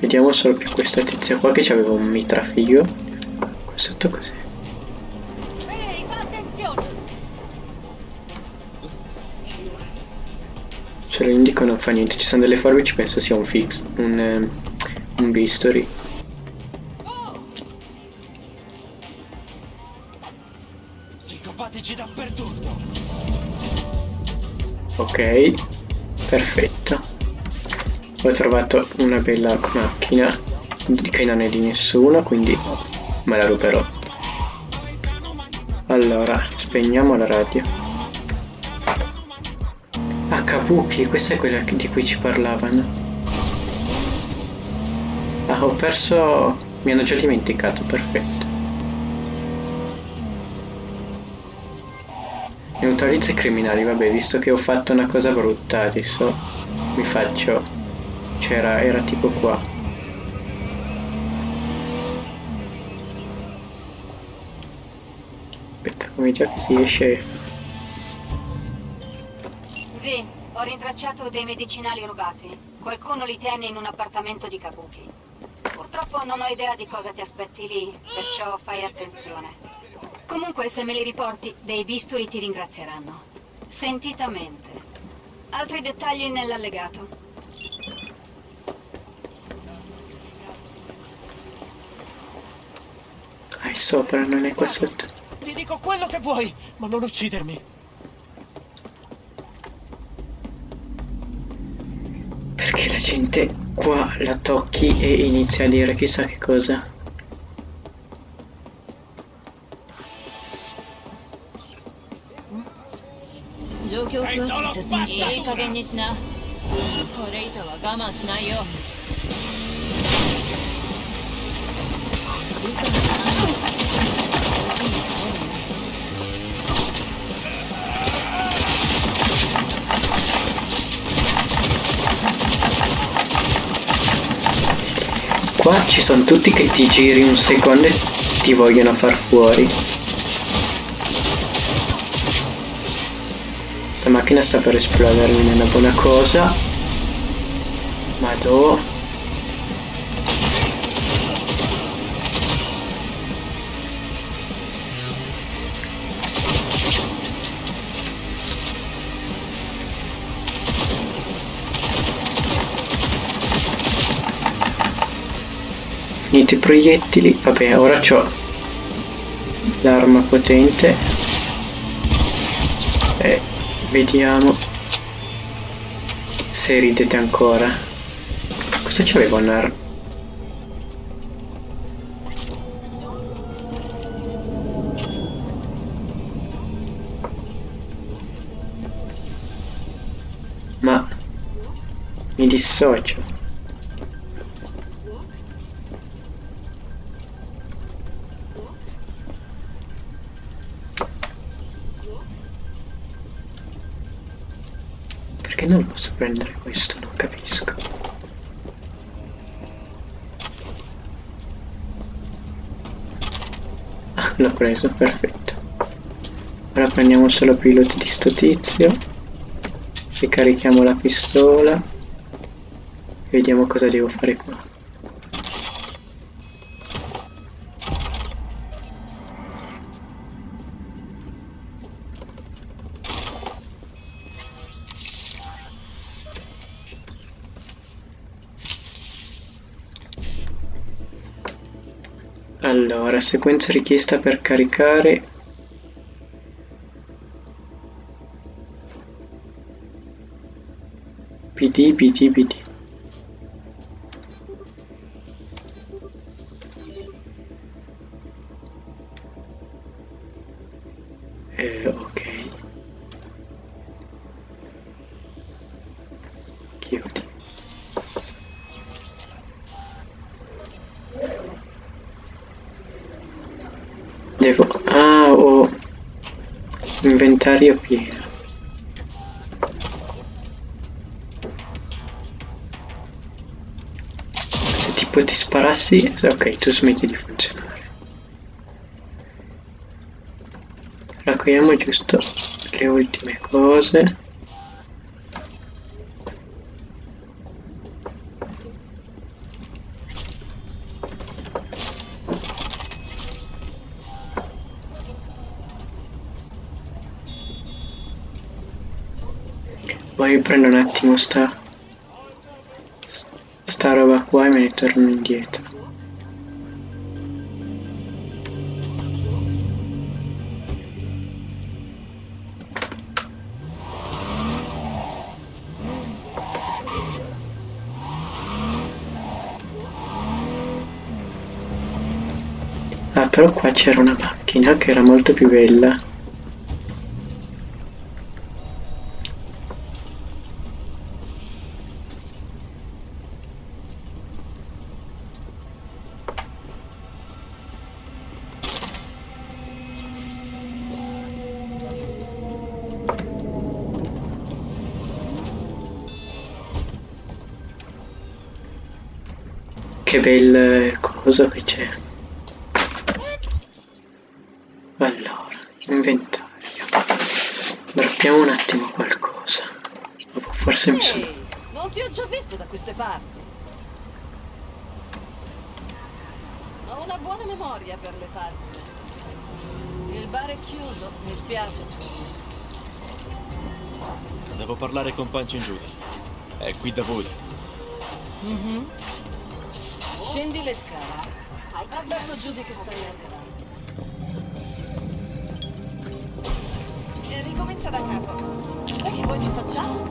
Vediamo solo più questa tizia qua che aveva un mitrafigo. Qua sotto così. Ehi, fa attenzione! Se lo indico non fa niente, ci sono delle forbici, penso sia un fix, un, ehm, un bisturi. Psicopatici dappertutto. Ok, perfetto. Ho trovato una bella macchina che non è di nessuno, quindi me la ruberò. Allora, spegniamo la radio. Ah, Kabuki, questa è quella di cui ci parlavano. Ah, ho perso... mi hanno già dimenticato, perfetto. Neutralizza i criminali, vabbè, visto che ho fatto una cosa brutta, adesso mi faccio... c'era, era tipo qua. Aspetta, come già si esce... Vi, ho rintracciato dei medicinali rubati. Qualcuno li tiene in un appartamento di Kabuki. Purtroppo non ho idea di cosa ti aspetti lì, perciò fai attenzione. Comunque, se me li riporti, dei bisturi ti ringrazieranno. Sentitamente. Altri dettagli nell'allegato. Ah, è sopra, non è qua sotto. Ti dico quello che vuoi, ma non uccidermi. Perché la gente qua la tocchi e inizia a dire chissà che cosa. 状況を詳しく説明していい加減にしなこれ以上は我慢しないよ Ci sono tutti che ti giri un secondo e ti vogliono far fuori. Questa macchina sta per esplodere, non è una buona cosa. Madò. Finito i proiettili, vabbè ora c'ho l'arma potente e vediamo se ridete ancora. Cosa c'aveva un'arma? Ma mi dissocio. Prendere questo? Non capisco. Ah, l'ho preso, perfetto. Ora prendiamo solo piloti di sto tizio. Ricarichiamo la pistola. Vediamo cosa devo fare qua. Allora, sequenza richiesta per caricare. PD, PD, PD. Inventario pieno. Se tipo ti sparassi... Ok, tu smetti di funzionare. Raccogliamo giusto le ultime cose. Poi prendo un attimo sta, sta roba qua e me ne torno indietro. Ah, però qua c'era una macchina che era molto più bella. Coso che c'è. Allora, inventario. Droppiamo un attimo qualcosa. Dopo forse mi sono... Non ti ho già visto da queste parti. Ho una buona memoria per le facce. Il bar è chiuso, mi spiace. Devo parlare con Punch Judy. È qui da voi. Mhm. Scendi le scale. Avverto Judy che stai arrivando. E ricomincia da capo. Sai che voglio facciamo?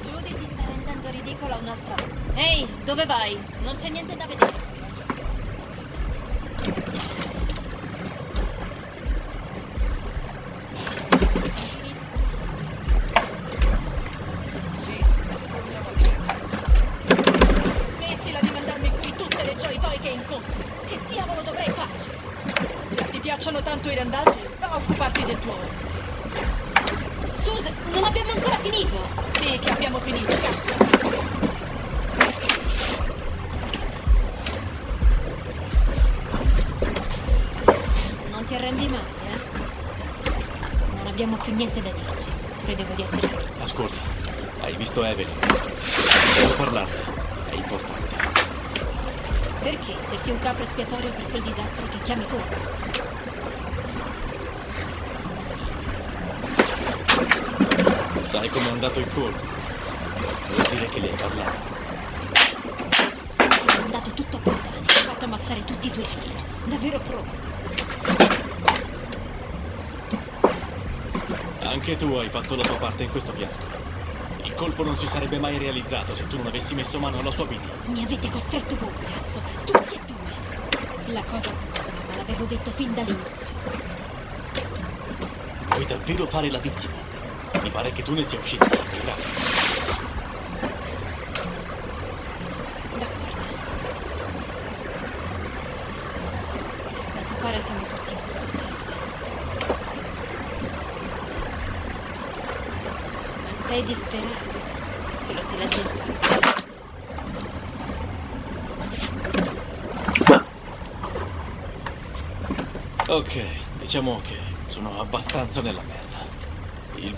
Judy si sta rendendo ridicola un'altra. Ehi, dove vai? Non c'è niente da vedere. Ti piacciono tanto i randaggi, va a occuparti del tuo ospite. Sus, non abbiamo ancora finito! Sì, che abbiamo finito, cazzo. Non ti arrendi mai, eh? Non abbiamo più niente da dirci. Credevo di essere... Ascolta, hai visto Evelyn? Devo parlarne. È importante. Perché cerchi un capro espiatorio per quel disastro che chiami colpa? Sai com'è andato il colpo? Vuol dire che le hai parlato. Senti, è andato tutto a puttane. Hai fatto ammazzare tutti i tuoi giri. Davvero pro. Anche tu hai fatto la tua parte in questo fiasco. Il colpo non si sarebbe mai realizzato se tu non avessi messo mano alla sua vita. Mi avete costretto voi, cazzo. Tutti e due. La cosa puzzava, l'avevo detto fin dall'inizio. Vuoi davvero fare la vittima? Mi pare che tu ne sia uscita senza un capo. D'accordo. A quanto pare siamo tutti in questa merda. Ma sei disperato. Te lo si legge in faccia. Ma Ok, diciamo che sono abbastanza nella merda.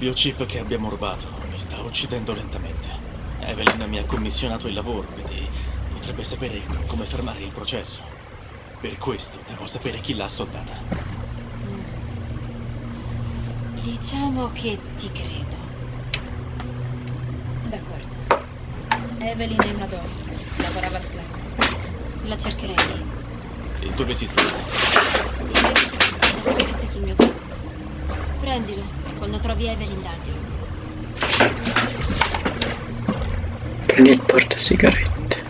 Il biochip che abbiamo rubato mi sta uccidendo lentamente. Evelyn mi ha commissionato il lavoro, quindi potrebbe sapere come fermare il processo. Per questo devo sapere chi l'ha soldata. Diciamo che ti credo. D'accordo. Evelyn è una donna. Lavorava al Clowns. La cercherei. E dove si trova? L'indirizzo sul portasigarette sul mio tavolo. Prendilo e quando trovi Evelyn daglielo. prendi il portasigarette.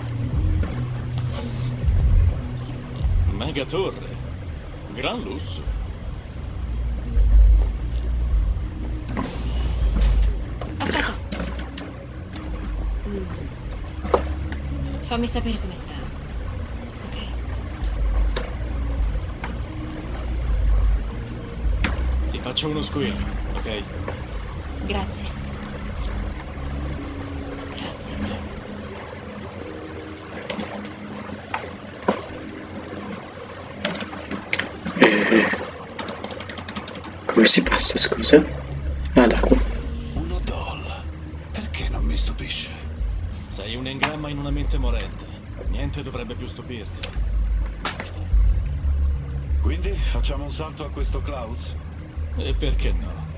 Mega torre. Gran lusso. Aspetta. Mm. Fammi sapere come sta. Ok. Ti faccio uno squillo, ok? Grazie. Grazie mille. Eh, come si passa, scusa? Ah, da qua. Uno doll. Perché non mi stupisce? Sei un engramma in una mente morente. Niente dovrebbe più stupirti. Quindi facciamo un salto a questo Klaus? E perché no?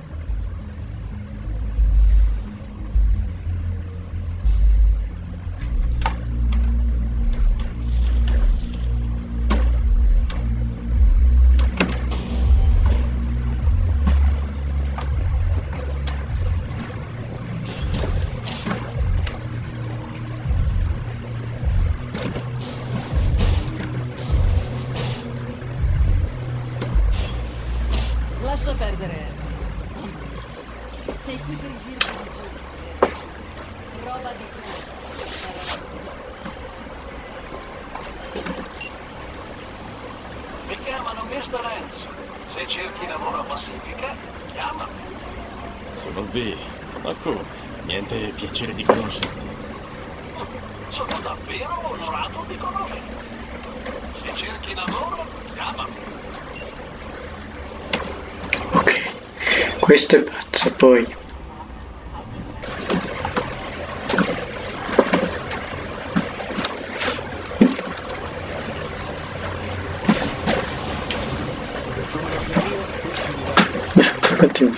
Lascia perdere. Sei qui per il virgo di giù. Roba di credito. Mi chiamano Mr. Hans. Se cerchi lavoro a Pacifica, chiamami. Sono V. Ma come? Niente piacere di conoscerti. Sono davvero onorato di conoscerti. Se cerchi lavoro, chiamami. Ok, questo è pazzo, poi.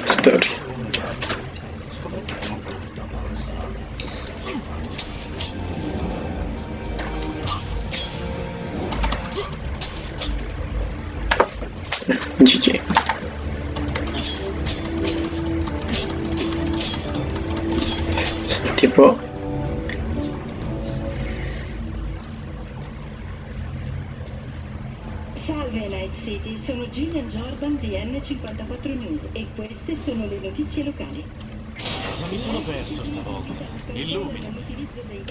Storia. GG. Jordan di N54 News e queste sono le notizie locali. Cosa mi sono perso stavolta? Illuminami.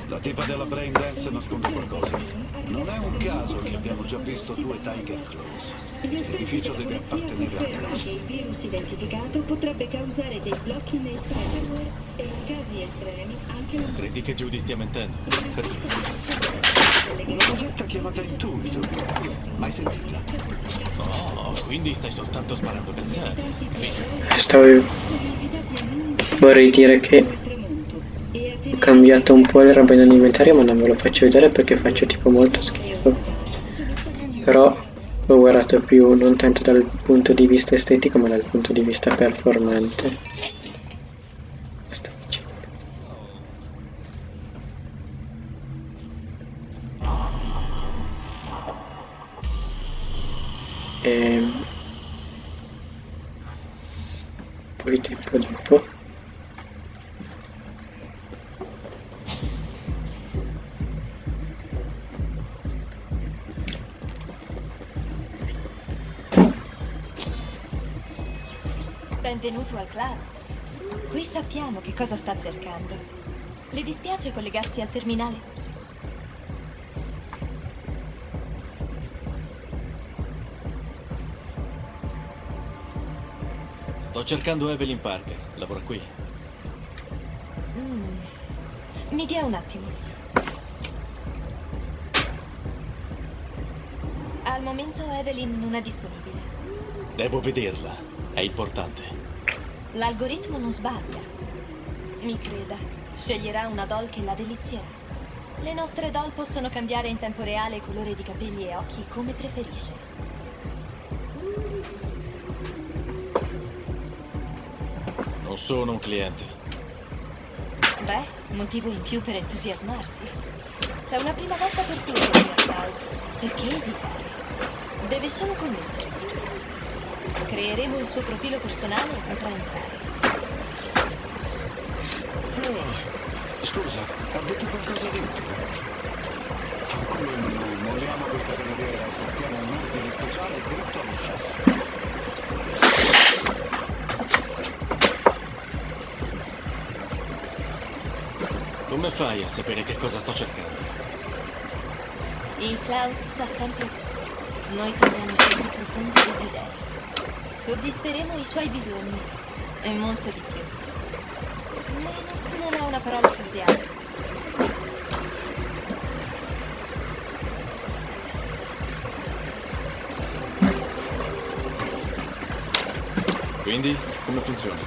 La tipa della Brain Dance nasconde qualcosa. Non è un caso che abbiamo già visto due Tiger Claws. L'edificio deve appartenere a che il virus identificato potrebbe causare dei blocchi nei server e in casi estremi anche la Credi che Judy stia mentendo? Perché? Una cosetta chiamata intuito. Mai sentita? Oh, quindi stai soltanto sparando cazzate. Capisco. stavo vorrei dire che ho cambiato un po' le robe nell'inventario ma non ve lo faccio vedere perché faccio tipo molto schifo però ho guardato più non tanto dal punto di vista estetico ma dal punto di vista performante poi tempo dopo Benvenuto al Clouds. Qui sappiamo che cosa sta cercando. Le dispiace collegarsi al terminale? Sto cercando Evelyn Parker. Lavora qui. Mm. Mi dia un attimo. Al momento Evelyn non è disponibile. Devo vederla. È importante. L'algoritmo non sbaglia. Mi creda, sceglierà una doll che la delizierà. Le nostre doll possono cambiare in tempo reale colore di capelli e occhi come preferisce. Non sono un cliente. Beh, motivo in più per entusiasmarsi. C'è una prima volta per tutti qui a Clouds. Perché esitare? Deve solo connettersi. Creeremo il suo profilo personale e potrà entrare. Scusa, ha detto qualcosa di utile? Il menù, molliamo questa cameriera e portiamo un ordine speciale dritto allo chef. Come fai a sapere che cosa sto cercando? Il Clouds sa sempre tutto. Noi troviamo i suoi più profondi desideri. Soddisferemo i suoi bisogni. E molto di più. Meno non è una parola che usiamo. Quindi, come funziona?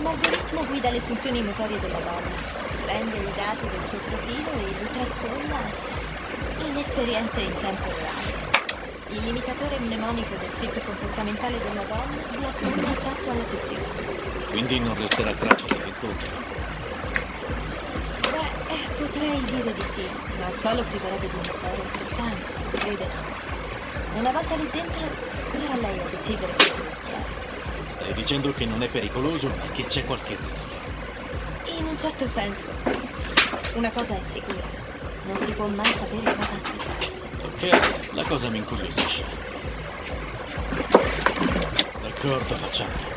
Un algoritmo guida le funzioni motorie della donna. Prende i dati del suo profilo e li trasforma in esperienze in tempo reale. Il limitatore mnemonico del chip comportamentale della donna blocca ogni accesso alla sessione. Quindi non resterà traccia dell'incontro. Beh, eh, potrei dire di sì, ma ciò lo priverebbe di mistero e suspense, non crede? Una volta lì dentro, sarà lei a decidere quanto rischiare. Stai dicendo che non è pericoloso, ma che c'è qualche rischio. In un certo senso. Una cosa è sicura. Non si può mai sapere cosa aspettarsi. Ok, la cosa mi incuriosisce. D'accordo, facciamo.